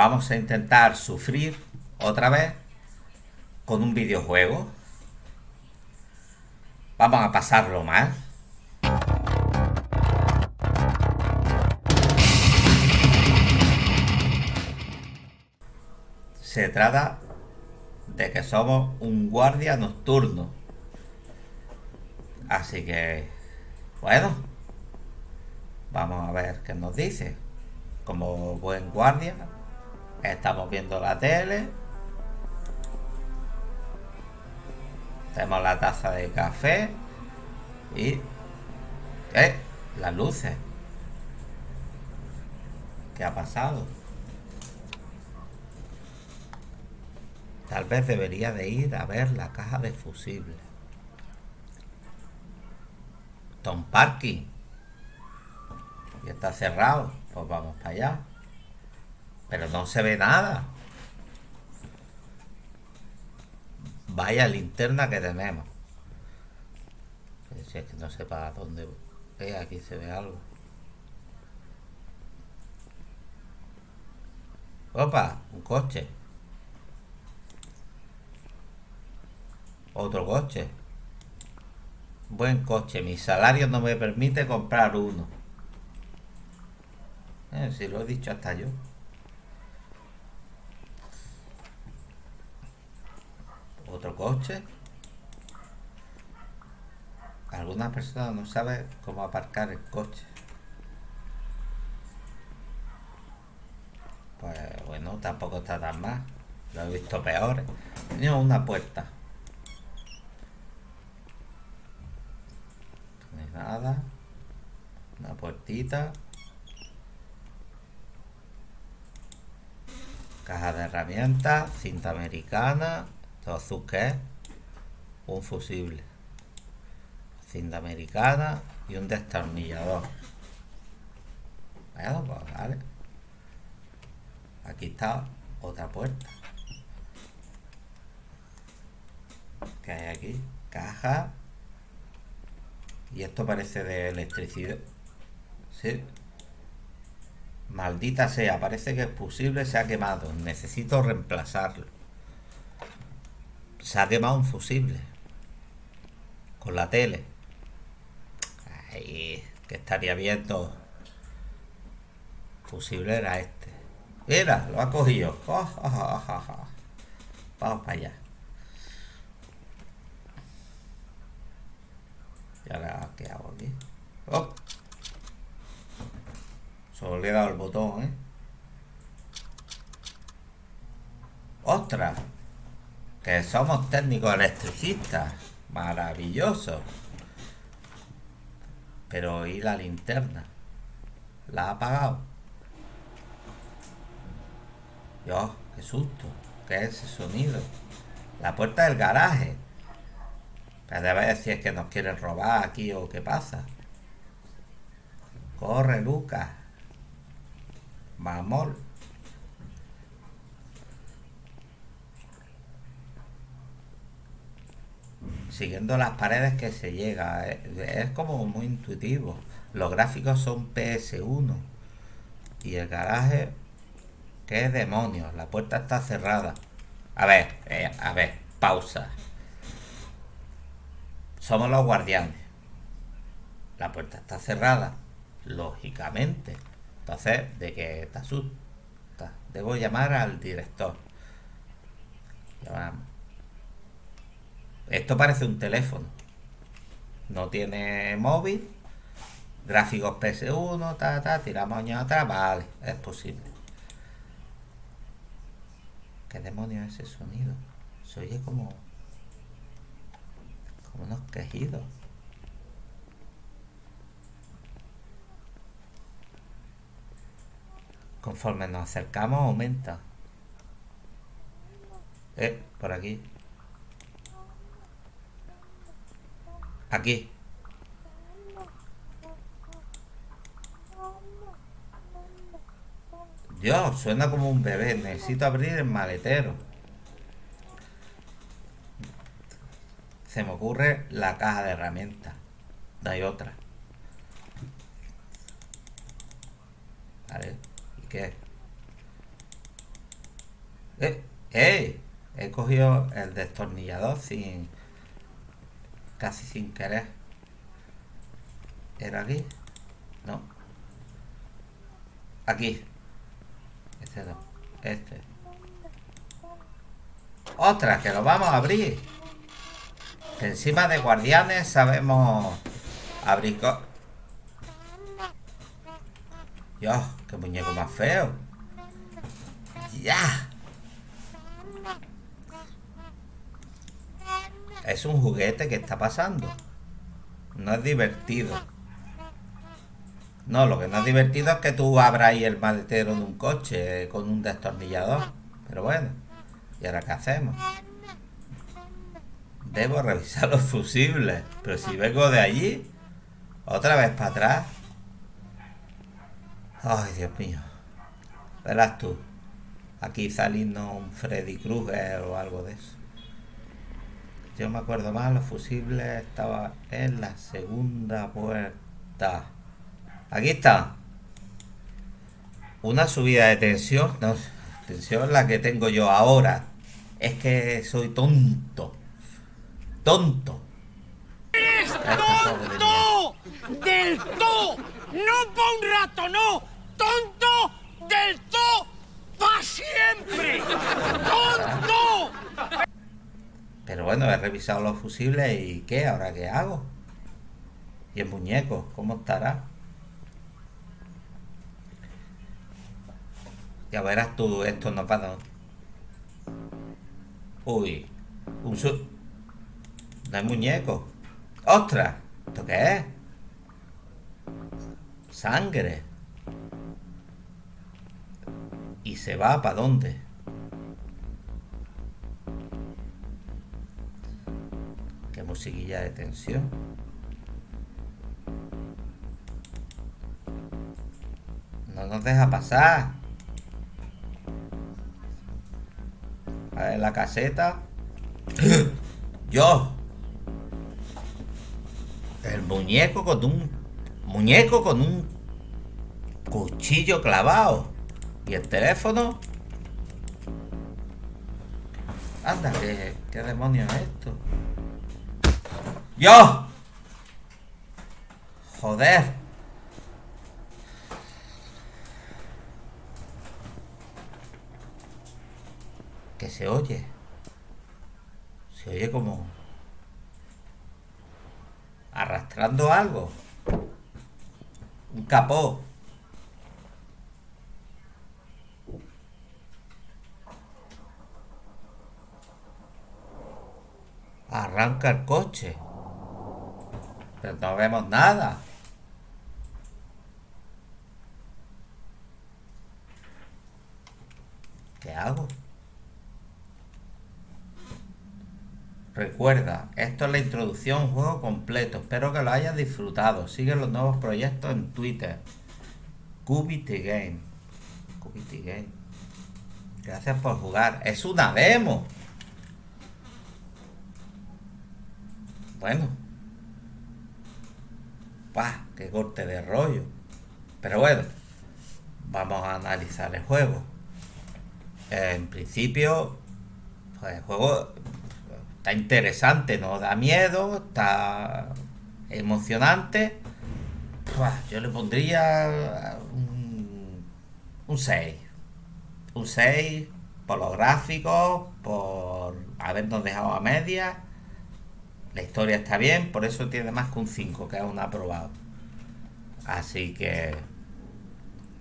vamos a intentar sufrir otra vez con un videojuego. Vamos a pasarlo mal. Se trata de que somos un guardia nocturno. Así que, bueno, vamos a ver qué nos dice. Como buen guardia, estamos viendo la tele. Tenemos la taza de café y... ¡Eh! Las luces. ¿Qué ha pasado? Tal vez debería de ir a ver la caja de fusibles. Tom Parking. Y está cerrado. Pues vamos para allá. Pero no se ve nada. Vaya linterna que tenemos. Es que no sé para dónde... Eh, aquí se ve algo. Opa, un coche. Otro coche. Buen coche. Mi salario no me permite comprar uno. Eh, si lo he dicho hasta yo. Otro coche. Algunas personas no saben cómo aparcar el coche. Pues bueno, tampoco está tan mal. Lo he visto peor. Tenía una puerta. nada. Una puertita. Caja de herramientas, cinta americana, que un fusible, cinta americana y un destornillador. Bueno, pues vale. Aquí está otra puerta. ¿Qué hay aquí? Caja y esto parece de electricidad. ¿Sí? Maldita sea, parece que es fusible se ha quemado. Necesito reemplazarlo. Se ha quemado un fusible. Con la tele. Ahí, que estaría viendo. Fusible era este. Mira, lo ha cogido. Vamos para allá. Y ahora, ¿qué hago aquí? ¡Oh! Solo le he dado el botón, ¿eh? ¡Ostras! Que somos técnicos electricistas. Maravilloso. Pero ¿y la linterna? ¿La ha apagado? Dios, qué susto. ¿Qué es ese sonido? La puerta del garaje. Debe decir es que nos quieren robar aquí o qué pasa. Corre, Lucas. Vamos. Siguiendo las paredes que se llega. Es como muy intuitivo. Los gráficos son PS1. Y el garaje... ¿Qué demonios? La puerta está cerrada. A ver, eh, a ver, pausa. Somos los guardianes. La puerta está cerrada, lógicamente. Entonces, ¿de qué te asusta? Debo llamar al director. Esto parece un teléfono. No tiene móvil. Gráficos PS1, ta, ta, tiramos años atrás. Vale, es posible. ¿Qué demonios es ese sonido? Se oye como unos quejidos. Conforme nos acercamos aumenta. Eh, por aquí. Aquí. Dios, suena como un bebé. Necesito abrir el maletero. se me ocurre la caja de herramientas. No hay otra. Vale, ¿y qué? Eh, ¡Eh! He cogido el destornillador sin... Casi sin querer. ¿Era aquí? No. Aquí. Este no. Este. ¡Ostras! Que lo vamos a abrir. encima de guardianes sabemos abrir... Dios, qué muñeco más feo. ¡Ya! Es un juguete que está pasando. No es divertido. No, lo que no es divertido es que tú abras ahí el maletero de un coche con un destornillador. Pero bueno, ¿y ahora qué hacemos? Debo revisar los fusibles. Pero si vengo de allí, otra vez para atrás. Ay, Dios mío. Verás tú. Aquí saliendo un Freddy Krueger o algo de eso. Yo me acuerdo más, los fusibles estaba en la segunda puerta. Aquí está. Una subida de tensión. No, tensión la que tengo yo ahora. Es que soy tonto. Tonto. ¡Eres tonto! ¡Del todo! ¡No para un rato, no! ¡Tonto del todo! ¡Para siempre! ¡Tonto! Pero bueno, he revisado los fusibles y ¿qué? ¿Ahora qué hago? Y el muñeco, ¿cómo estará? Ya verás tú, esto no pasa. Uy, un su... No hay muñeco. ¡Ostras! ¿Esto qué es? Sangre. ¿Y se va para dónde? Musiquilla de tensión. No nos deja pasar. A ver la caseta. Yo. El muñeco con un... Muñeco con un cuchillo clavado. ¿Y el teléfono? Anda, ¿qué, qué demonios es esto? ¡Yo! Joder. Que se oye. Se oye como... Arrastrando algo. Un capó. Arranca el coche. Pero no vemos nada. ¿Qué hago? Recuerda, esto es la introducción juego completo. Espero que lo hayas disfrutado. Sigue los nuevos proyectos en Twitter. Cubity Game. Cubity Game. Gracias por jugar. Es una demo. Bueno. ¡Pah! ¡Qué corte de rollo! Pero bueno. Vamos a analizar el juego. En principio, pues el juego está interesante, no da miedo, está emocionante. yo le pondría un, un 6. Un 6 por los gráficos, por habernos dejado a media. La historia está bien, por eso tiene más que un 5, que es un aprobado. Así que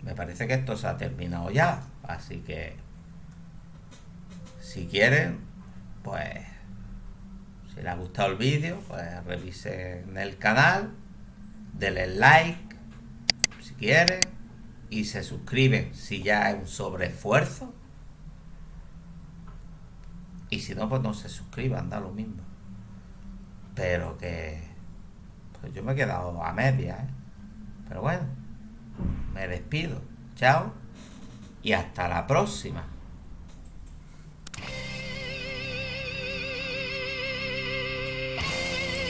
me parece que esto se ha terminado ya. Así que si quieren, pues si les ha gustado el vídeo, pues revisen el canal, denle like si quieren y se suscriben si ya es un sobreesfuerzo. Y si no, pues no se suscriban, da lo mismo. Pero que... Pues yo me he quedado a media, ¿eh? Pero bueno, me despido. Chao y hasta la próxima.